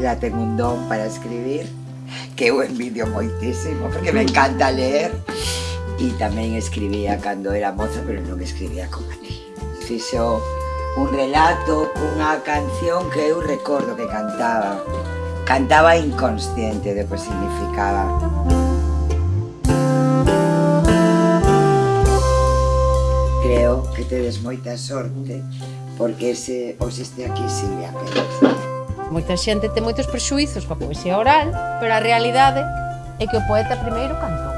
ela ten un don para escribir que eu envidio moitísimo, porque me encanta ler e tamén escribía cando era moza, pero non escribía como a ti. Fixo un relato cunha canción que eu recordo que cantaba. Cantaba inconsciente de que significaba. Creo que tedes moita sorte porque se os este aquí Silvia Pérez. Moita xente ten moitos prexuizos coa poesía oral, pero a realidade é que o poeta primeiro cantou.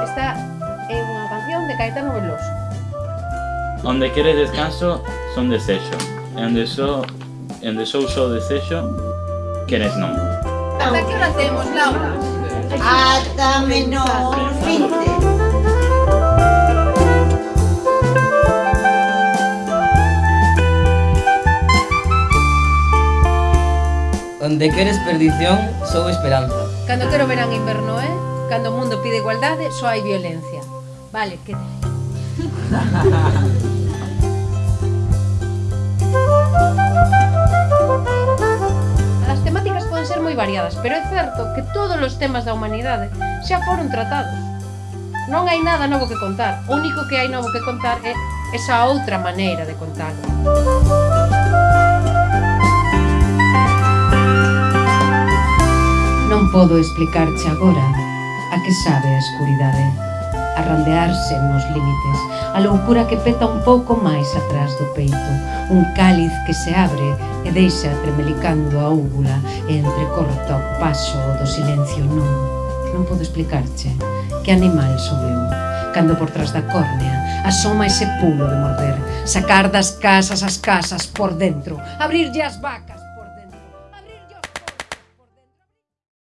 Esta é unha canción de Caetano Veloso. Onde quere descanso, son desexo. E onde só, so, onde sou só so desexo, queres non. Ata que hora temos, Laura? Ata menos 20. Onde queres perdición, sou esperanza. Cando quero verán inverno, eh? Cando o mundo pide igualdade, só hai violencia. Vale, que... As temáticas poden ser moi variadas, pero é certo que todos os temas da humanidade xa foron tratados. Non hai nada novo que contar, o único que hai novo que contar é esa outra maneira de contar. Non podo explicarche agora a que sabe a escuridade, arrandearse nos límites, a loucura que peta un pouco máis atrás do peito, un cáliz que se abre e deixa tremelicando a úvula e entrecorta o paso do silencio non. Non podo explicarche que animal sou eu, cando por tras da córnea asoma ese pulo de morder, sacar das casas as casas por dentro, abrirlle as vacas.